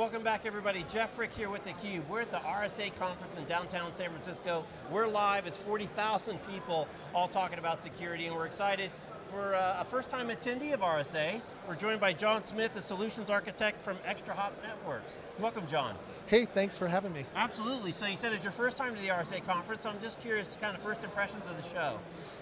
welcome back everybody. Jeff Frick here with theCUBE. We're at the RSA conference in downtown San Francisco. We're live, it's 40,000 people all talking about security and we're excited for uh, a first time attendee of RSA. We're joined by John Smith, the solutions architect from ExtraHop Networks. Welcome, John. Hey, thanks for having me. Absolutely, so you said it's your first time to the RSA conference, so I'm just curious, kind of first impressions of the show.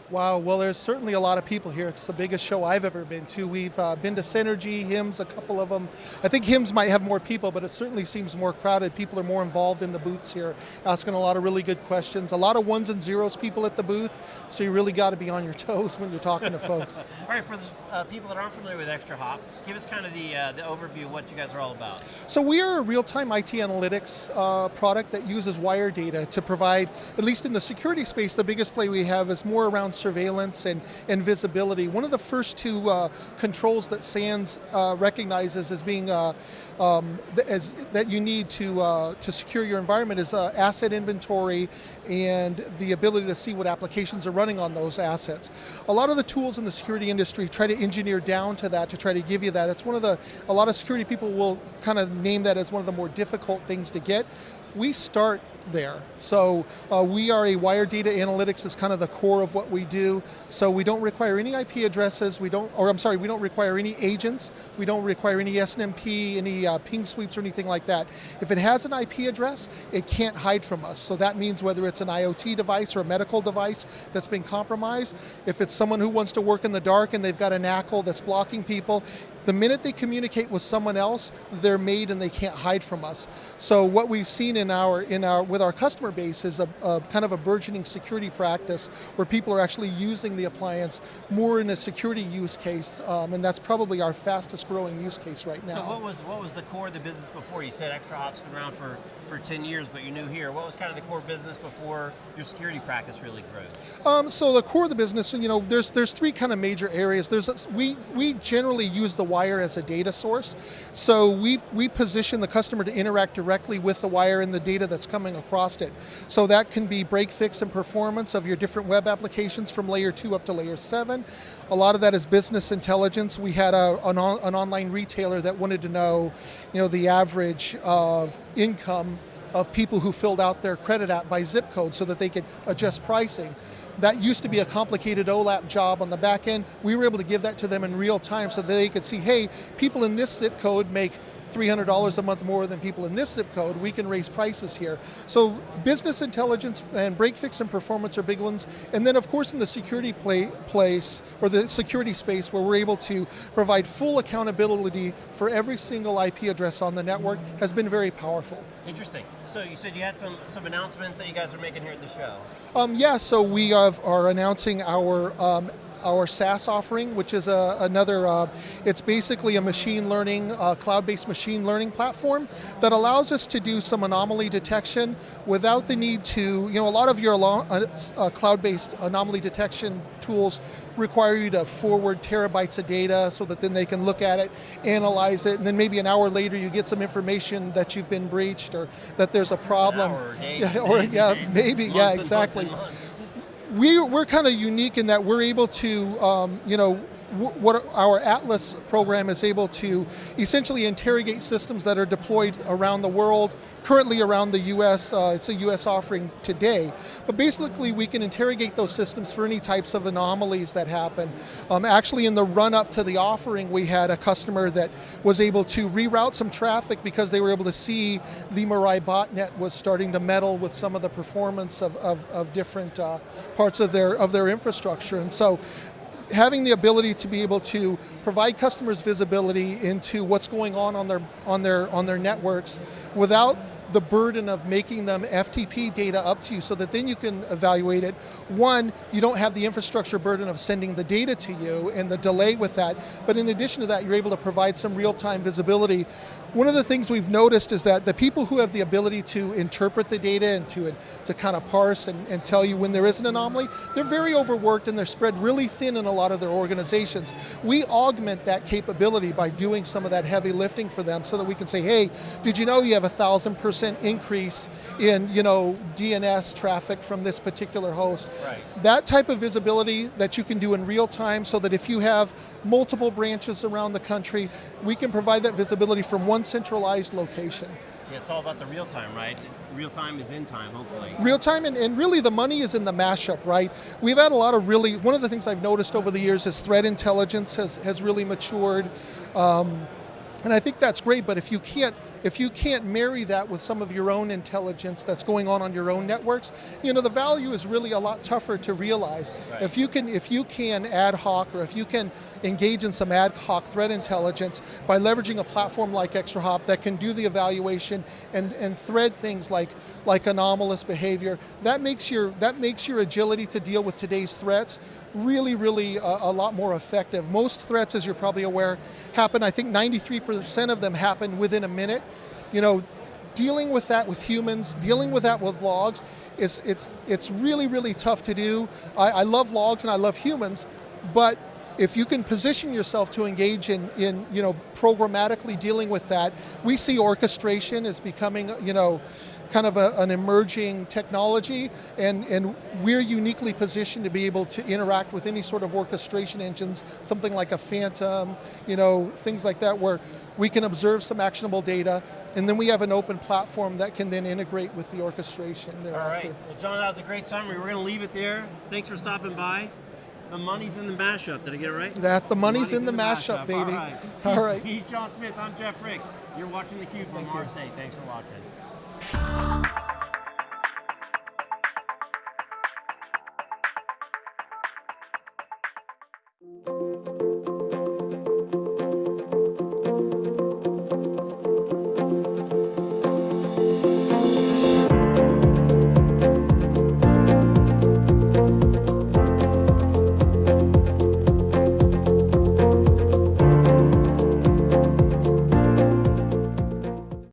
Wow, well there's certainly a lot of people here. It's the biggest show I've ever been to. We've uh, been to Synergy, HIMSS, a couple of them. I think HIMSS might have more people, but it certainly seems more crowded. People are more involved in the booths here, asking a lot of really good questions. A lot of ones and zeros people at the booth, so you really got to be on your toes when you're talking to folks. All right, for the uh, people that aren't familiar with ExtraHop, give us kind of the, uh, the overview of what you guys are all about. So we are a real-time IT analytics uh, product that uses wire data to provide, at least in the security space, the biggest play we have is more around surveillance and, and visibility. One of the first two uh, controls that SANS uh, recognizes as being uh, um, as, that you need to, uh, to secure your environment is uh, asset inventory and the ability to see what applications are running on those assets. A lot of the tools in the security industry try to engineer down to that to try to give you that. It's one of the, a lot of security people will kind of name that as one of the more difficult things to get. We start there. So uh, we are a wire data analytics is kind of the core of what we do. So we don't require any IP addresses, we don't, or I'm sorry, we don't require any agents, we don't require any SNMP, any uh, ping sweeps or anything like that. If it has an IP address, it can't hide from us. So that means whether it's an IoT device or a medical device that's been compromised, if it's someone who wants to work in the dark and they've got an ACL that's blocking people, the minute they communicate with someone else, they're made and they can't hide from us. So what we've seen in our, in our, with our customer base is a, a kind of a burgeoning security practice where people are actually using the appliance more in a security use case, um, and that's probably our fastest growing use case right now. So what was, what was the core of the business before? You said ExtraHop's been around for for 10 years, but you're new here. What was kind of the core business before your security practice really grew? Um, so the core of the business, you know, there's there's three kind of major areas. There's a, we we generally use the wire as a data source. So we we position the customer to interact directly with the wire and the data that's coming across it. So that can be break fix and performance of your different web applications from layer two up to layer seven. A lot of that is business intelligence. We had a, an, on, an online retailer that wanted to know, you know, the average of income of people who filled out their credit app by zip code so that they could adjust pricing. That used to be a complicated OLAP job on the back end. We were able to give that to them in real time so that they could see, hey, people in this zip code make $300 a month more than people in this zip code, we can raise prices here. So business intelligence and break fix and performance are big ones. And then of course in the security play, place, or the security space where we're able to provide full accountability for every single IP address on the network has been very powerful. Interesting. So you said you had some, some announcements that you guys are making here at the show. Um, yeah, so we have, are announcing our um, our SaaS offering, which is a, another, uh, it's basically a machine learning, uh, cloud-based machine learning platform that allows us to do some anomaly detection without the need to, you know, a lot of your uh, uh, cloud-based anomaly detection tools require you to forward terabytes of data so that then they can look at it, analyze it, and then maybe an hour later you get some information that you've been breached or that there's a problem. Hour, or yeah, maybe, yeah, exactly we, we're kind of unique in that we're able to, um, you know, what our Atlas program is able to essentially interrogate systems that are deployed around the world, currently around the US, uh, it's a US offering today. But basically we can interrogate those systems for any types of anomalies that happen. Um, actually in the run up to the offering we had a customer that was able to reroute some traffic because they were able to see the Mirai botnet was starting to meddle with some of the performance of, of, of different uh, parts of their, of their infrastructure. And so having the ability to be able to provide customers visibility into what's going on on their, on their, on their networks without the burden of making them FTP data up to you so that then you can evaluate it. One, you don't have the infrastructure burden of sending the data to you and the delay with that, but in addition to that, you're able to provide some real-time visibility. One of the things we've noticed is that the people who have the ability to interpret the data and to, to kind of parse and, and tell you when there is an anomaly, they're very overworked and they're spread really thin in a lot of their organizations. We augment that capability by doing some of that heavy lifting for them so that we can say, hey, did you know you have a thousand percent percent increase in you know DNS traffic from this particular host. Right. That type of visibility that you can do in real time so that if you have multiple branches around the country, we can provide that visibility from one one centralized location. Yeah, it's all about the real time, right? Real time is in time, hopefully. Real time, and, and really the money is in the mashup, right? We've had a lot of really, one of the things I've noticed over the years is threat intelligence has, has really matured. Um, and I think that's great, but if you can't if you can't marry that with some of your own intelligence that's going on on your own networks, you know the value is really a lot tougher to realize. Right. If you can if you can ad hoc or if you can engage in some ad hoc threat intelligence by leveraging a platform like ExtraHop that can do the evaluation and, and thread things like like anomalous behavior, that makes your that makes your agility to deal with today's threats really, really a, a, lot more effective. Most threats, as you're probably aware, happen, I think 93% of them happen within a minute. You know, dealing with that with humans, dealing with that with logs, is it's, it's really, really tough to do. I, I love logs and I love humans, but if you can position yourself to engage in, in you know, programmatically dealing with that, we see orchestration as becoming, you know, kind of a, an emerging technology, and, and we're uniquely positioned to be able to interact with any sort of orchestration engines, something like a Phantom, you know, things like that, where we can observe some actionable data, and then we have an open platform that can then integrate with the orchestration thereafter. All right, well John, that was a great summary. We're going to leave it there. Thanks for stopping by. The money's in the mashup. Did I get it right? That the money's, money's in, the, mashup, baby. All right. All right. He's John Smith. I'm Jeff Frick. You're watching theCUBE from RSA. Thanks for watching.